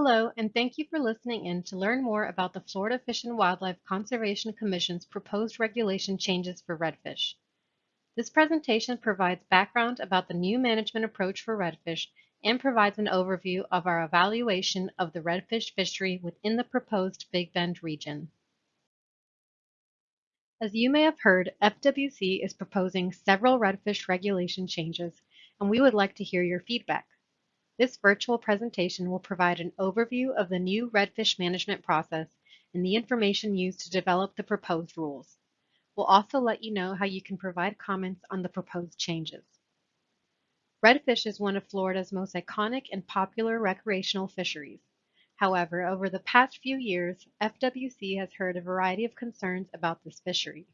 Hello, and thank you for listening in to learn more about the Florida Fish and Wildlife Conservation Commission's proposed regulation changes for redfish. This presentation provides background about the new management approach for redfish and provides an overview of our evaluation of the redfish fishery within the proposed Big Bend region. As you may have heard, FWC is proposing several redfish regulation changes, and we would like to hear your feedback. This virtual presentation will provide an overview of the new redfish management process and the information used to develop the proposed rules. We'll also let you know how you can provide comments on the proposed changes. Redfish is one of Florida's most iconic and popular recreational fisheries. However, over the past few years, FWC has heard a variety of concerns about this fishery.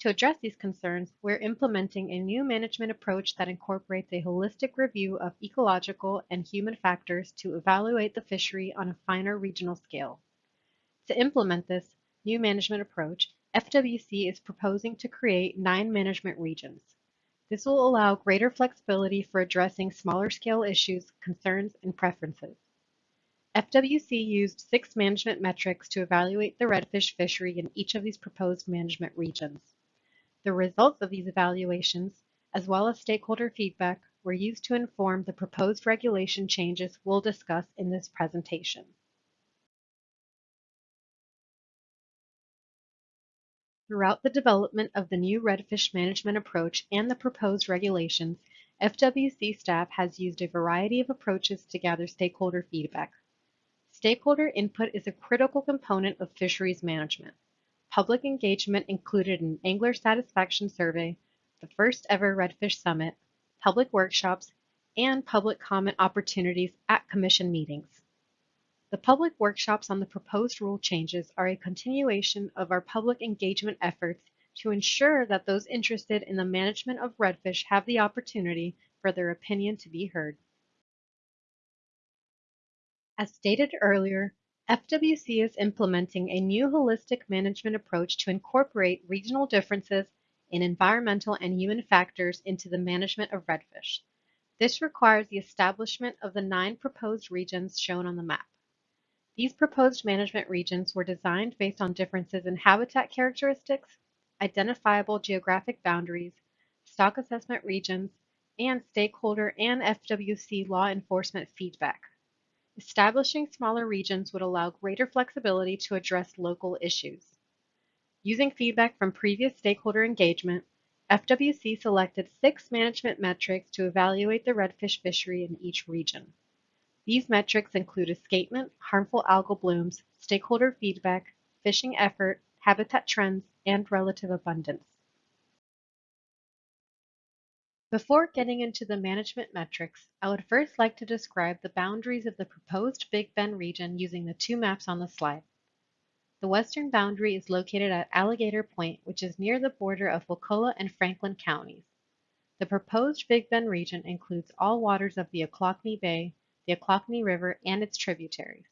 To address these concerns, we're implementing a new management approach that incorporates a holistic review of ecological and human factors to evaluate the fishery on a finer regional scale. To implement this new management approach, FWC is proposing to create nine management regions. This will allow greater flexibility for addressing smaller scale issues, concerns, and preferences. FWC used six management metrics to evaluate the redfish fishery in each of these proposed management regions. The results of these evaluations, as well as stakeholder feedback, were used to inform the proposed regulation changes we'll discuss in this presentation. Throughout the development of the new redfish management approach and the proposed regulations, FWC staff has used a variety of approaches to gather stakeholder feedback. Stakeholder input is a critical component of fisheries management. Public engagement included an angler satisfaction survey, the first ever Redfish Summit, public workshops, and public comment opportunities at commission meetings. The public workshops on the proposed rule changes are a continuation of our public engagement efforts to ensure that those interested in the management of redfish have the opportunity for their opinion to be heard. As stated earlier, FWC is implementing a new holistic management approach to incorporate regional differences in environmental and human factors into the management of redfish. This requires the establishment of the nine proposed regions shown on the map. These proposed management regions were designed based on differences in habitat characteristics, identifiable geographic boundaries, stock assessment regions, and stakeholder and FWC law enforcement feedback. Establishing smaller regions would allow greater flexibility to address local issues. Using feedback from previous stakeholder engagement, FWC selected six management metrics to evaluate the redfish fishery in each region. These metrics include escapement, harmful algal blooms, stakeholder feedback, fishing effort, habitat trends, and relative abundance. Before getting into the management metrics, I would first like to describe the boundaries of the proposed Big Bend region using the two maps on the slide. The western boundary is located at Alligator Point, which is near the border of Wakulla and Franklin counties. The proposed Big Bend region includes all waters of the Ochlockonee Bay, the Ochlockonee River, and its tributaries.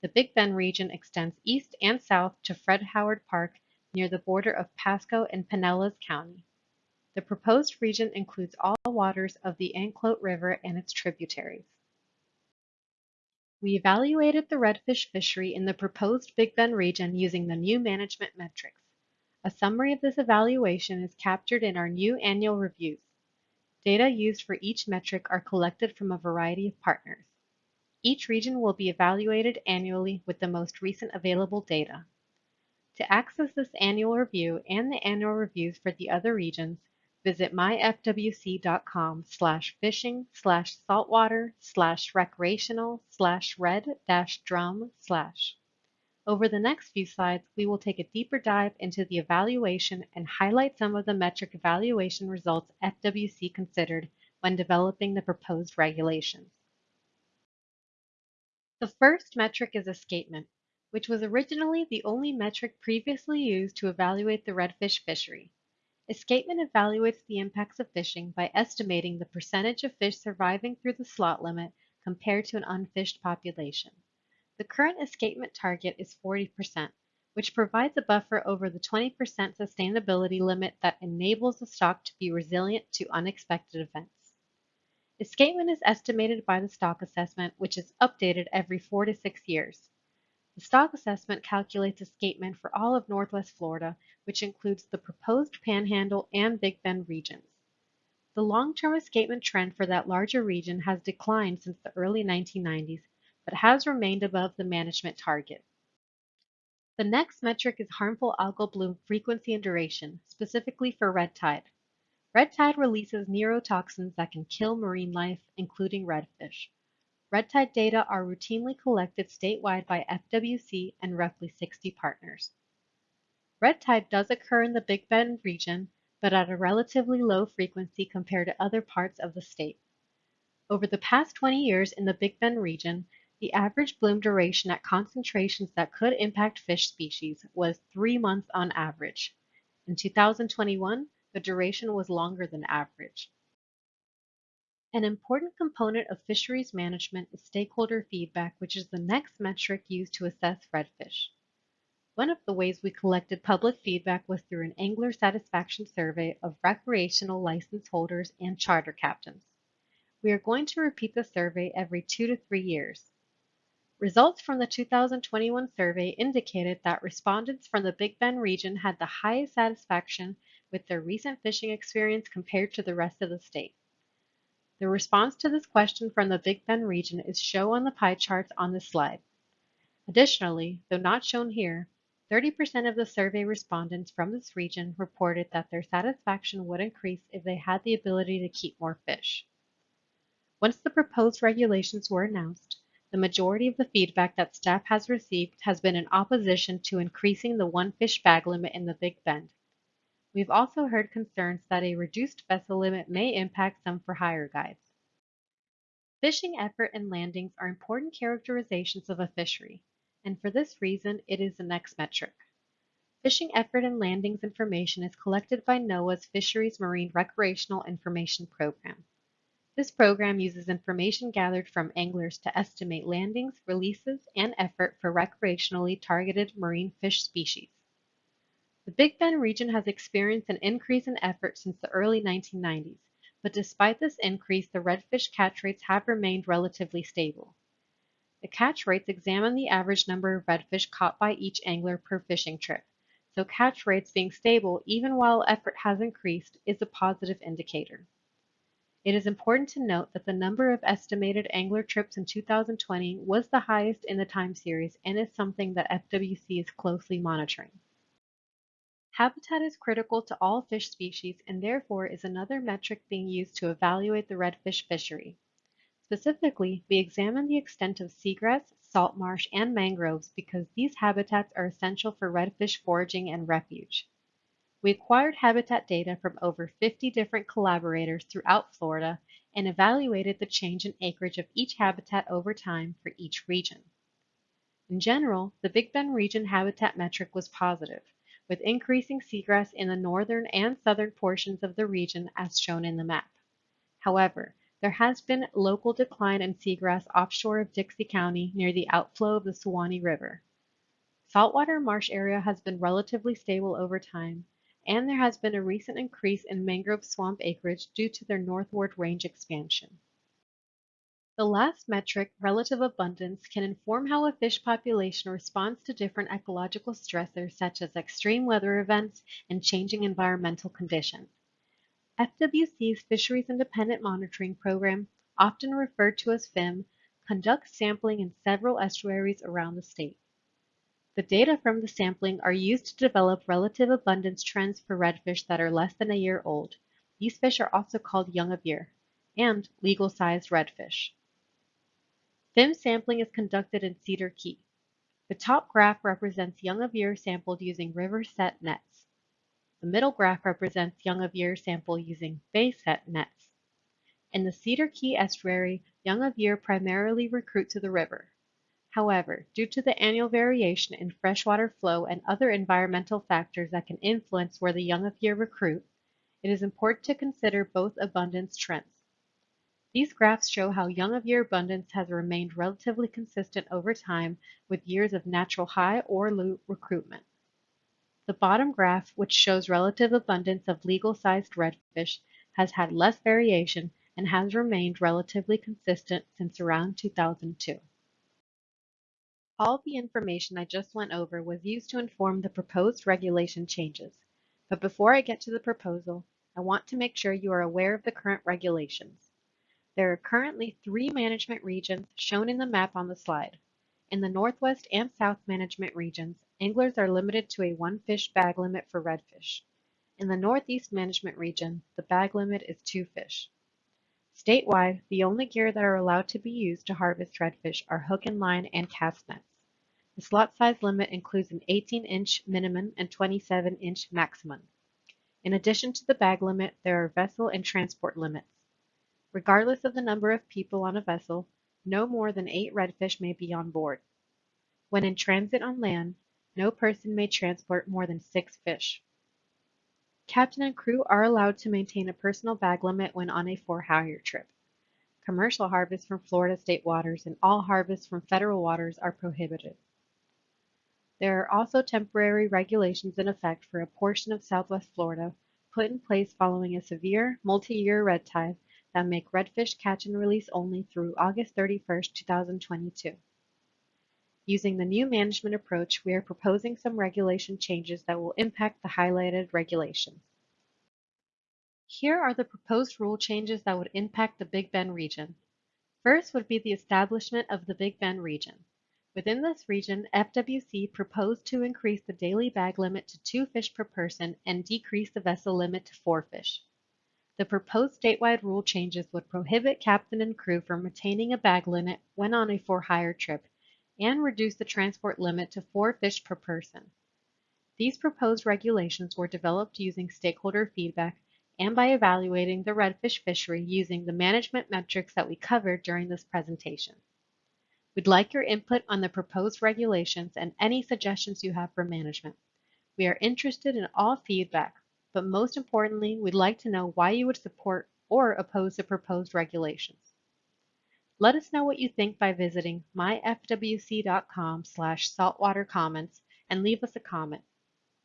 The Big Bend region extends east and south to Fred Howard Park near the border of Pasco and Pinellas County. The proposed region includes all waters of the Anclote River and its tributaries. We evaluated the redfish fishery in the proposed Big Bend region using the new management metrics. A summary of this evaluation is captured in our new annual reviews. Data used for each metric are collected from a variety of partners. Each region will be evaluated annually with the most recent available data. To access this annual review and the annual reviews for the other regions, visit myfwc.com slash fishing slash saltwater slash recreational slash red dash drum slash. Over the next few slides, we will take a deeper dive into the evaluation and highlight some of the metric evaluation results FWC considered when developing the proposed regulations. The first metric is escapement, which was originally the only metric previously used to evaluate the redfish fishery. Escapement evaluates the impacts of fishing by estimating the percentage of fish surviving through the slot limit compared to an unfished population. The current escapement target is 40%, which provides a buffer over the 20% sustainability limit that enables the stock to be resilient to unexpected events. Escapement is estimated by the stock assessment, which is updated every four to six years. The stock assessment calculates escapement for all of Northwest Florida, which includes the proposed Panhandle and Big Bend regions. The long-term escapement trend for that larger region has declined since the early 1990s, but has remained above the management target. The next metric is harmful algal bloom frequency and duration, specifically for red tide. Red tide releases neurotoxins that can kill marine life, including redfish. Red tide data are routinely collected statewide by FWC and roughly 60 partners. Red tide does occur in the Big Bend region, but at a relatively low frequency compared to other parts of the state. Over the past 20 years in the Big Bend region, the average bloom duration at concentrations that could impact fish species was three months on average. In 2021, the duration was longer than average. An important component of fisheries management is stakeholder feedback, which is the next metric used to assess redfish. One of the ways we collected public feedback was through an angler satisfaction survey of recreational license holders and charter captains. We are going to repeat the survey every two to three years. Results from the 2021 survey indicated that respondents from the Big Bend region had the highest satisfaction with their recent fishing experience compared to the rest of the state. The response to this question from the Big Bend region is shown on the pie charts on this slide. Additionally, though not shown here, 30% of the survey respondents from this region reported that their satisfaction would increase if they had the ability to keep more fish. Once the proposed regulations were announced, the majority of the feedback that staff has received has been in opposition to increasing the one fish bag limit in the Big Bend. We've also heard concerns that a reduced vessel limit may impact some for hire guides. Fishing effort and landings are important characterizations of a fishery, and for this reason, it is the next metric. Fishing effort and landings information is collected by NOAA's Fisheries Marine Recreational Information Program. This program uses information gathered from anglers to estimate landings, releases, and effort for recreationally targeted marine fish species. The Big Bend region has experienced an increase in effort since the early 1990s, but despite this increase, the redfish catch rates have remained relatively stable. The catch rates examine the average number of redfish caught by each angler per fishing trip, so catch rates being stable even while effort has increased is a positive indicator. It is important to note that the number of estimated angler trips in 2020 was the highest in the time series and is something that FWC is closely monitoring. Habitat is critical to all fish species and therefore is another metric being used to evaluate the redfish fishery. Specifically, we examine the extent of seagrass, salt marsh, and mangroves because these habitats are essential for redfish foraging and refuge. We acquired habitat data from over 50 different collaborators throughout Florida and evaluated the change in acreage of each habitat over time for each region. In general, the Big Bend region habitat metric was positive, with increasing seagrass in the northern and southern portions of the region as shown in the map. However, there has been local decline in seagrass offshore of Dixie County near the outflow of the Suwannee River. Saltwater marsh area has been relatively stable over time, and there has been a recent increase in mangrove swamp acreage due to their northward range expansion. The last metric, relative abundance, can inform how a fish population responds to different ecological stressors such as extreme weather events and changing environmental conditions. FWC's Fisheries Independent Monitoring Program, often referred to as FIM, conducts sampling in several estuaries around the state. The data from the sampling are used to develop relative abundance trends for redfish that are less than a year old. These fish are also called young of year and legal-sized redfish. FIM sampling is conducted in Cedar Key. The top graph represents young of year sampled using river set nets. The middle graph represents young of year sample using bay set nets. In the Cedar Key estuary, young of year primarily recruit to the river. However, due to the annual variation in freshwater flow and other environmental factors that can influence where the young of year recruit, it is important to consider both abundance trends. These graphs show how young of year abundance has remained relatively consistent over time with years of natural high or low recruitment. The bottom graph, which shows relative abundance of legal-sized redfish, has had less variation and has remained relatively consistent since around 2002. All the information I just went over was used to inform the proposed regulation changes. But before I get to the proposal, I want to make sure you are aware of the current regulations. There are currently three management regions shown in the map on the slide. In the Northwest and South management regions, anglers are limited to a one fish bag limit for redfish. In the Northeast management region, the bag limit is two fish. Statewide, the only gear that are allowed to be used to harvest redfish are hook and line and cast nets. The slot size limit includes an 18-inch minimum and 27-inch maximum. In addition to the bag limit, there are vessel and transport limits. Regardless of the number of people on a vessel, no more than eight redfish may be on board. When in transit on land, no person may transport more than six fish. Captain and crew are allowed to maintain a personal bag limit when on a for-hire trip. Commercial harvests from Florida state waters and all harvests from federal waters are prohibited. There are also temporary regulations in effect for a portion of southwest Florida put in place following a severe multi-year red tide that make redfish catch and release only through August 31, 2022. Using the new management approach, we are proposing some regulation changes that will impact the highlighted regulations. Here are the proposed rule changes that would impact the Big Bend region. First would be the establishment of the Big Bend region. Within this region, FWC proposed to increase the daily bag limit to two fish per person and decrease the vessel limit to four fish. The proposed statewide rule changes would prohibit captain and crew from retaining a bag limit when on a for-hire trip and reduce the transport limit to four fish per person. These proposed regulations were developed using stakeholder feedback and by evaluating the redfish fishery using the management metrics that we covered during this presentation. We'd like your input on the proposed regulations and any suggestions you have for management. We are interested in all feedback, but most importantly, we'd like to know why you would support or oppose the proposed regulations. Let us know what you think by visiting myfwc.com slash saltwater comments and leave us a comment.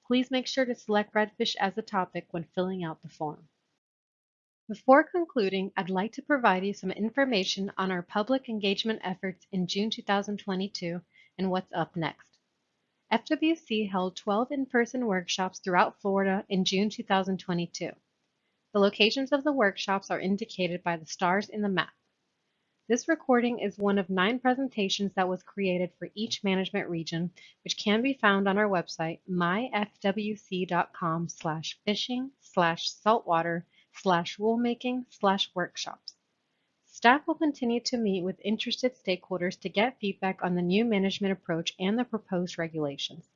Please make sure to select redfish as a topic when filling out the form. Before concluding, I'd like to provide you some information on our public engagement efforts in June 2022 and what's up next. FWC held 12 in-person workshops throughout Florida in June 2022. The locations of the workshops are indicated by the stars in the map. This recording is one of nine presentations that was created for each management region, which can be found on our website, myfwc.com slash fishing slash saltwater slash rulemaking slash workshops. Staff will continue to meet with interested stakeholders to get feedback on the new management approach and the proposed regulations.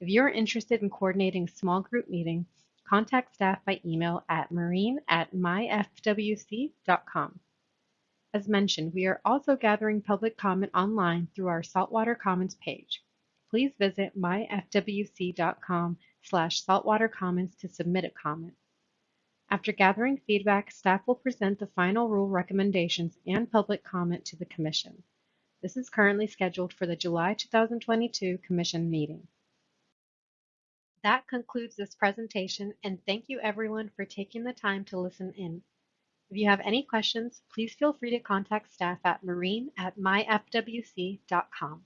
If you are interested in coordinating a small group meeting, contact staff by email at marine at myfwc.com. As mentioned, we are also gathering public comment online through our Saltwater Comments page. Please visit myfwc.com slash saltwatercomments to submit a comment. After gathering feedback, staff will present the final rule recommendations and public comment to the Commission. This is currently scheduled for the July 2022 Commission meeting. That concludes this presentation and thank you everyone for taking the time to listen in. If you have any questions, please feel free to contact staff at marine at myfwc.com.